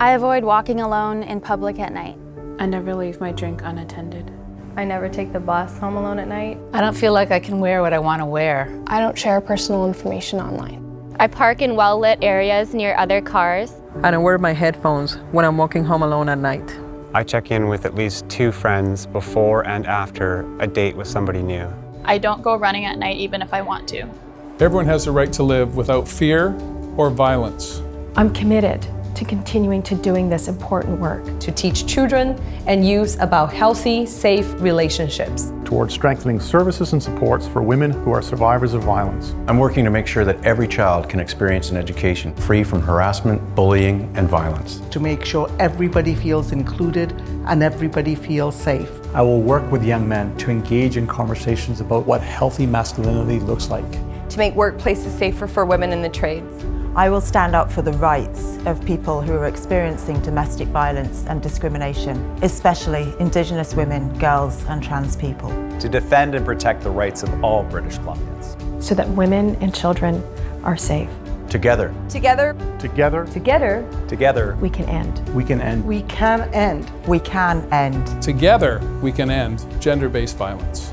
I avoid walking alone in public at night. I never leave my drink unattended. I never take the bus home alone at night. I don't feel like I can wear what I want to wear. I don't share personal information online. I park in well-lit areas near other cars. I don't wear my headphones when I'm walking home alone at night. I check in with at least two friends before and after a date with somebody new. I don't go running at night even if I want to. Everyone has the right to live without fear or violence. I'm committed to continuing to doing this important work. To teach children and youth about healthy, safe relationships. Towards strengthening services and supports for women who are survivors of violence. I'm working to make sure that every child can experience an education free from harassment, bullying, and violence. To make sure everybody feels included and everybody feels safe. I will work with young men to engage in conversations about what healthy masculinity looks like. To make workplaces safer for women in the trades. I will stand up for the rights of people who are experiencing domestic violence and discrimination, especially Indigenous women, girls and trans people. To defend and protect the rights of all British Columbians. So that women and children are safe. Together. Together. Together. Together. Together. We can end. We can end. We can end. We can end. Together, we can end gender-based violence.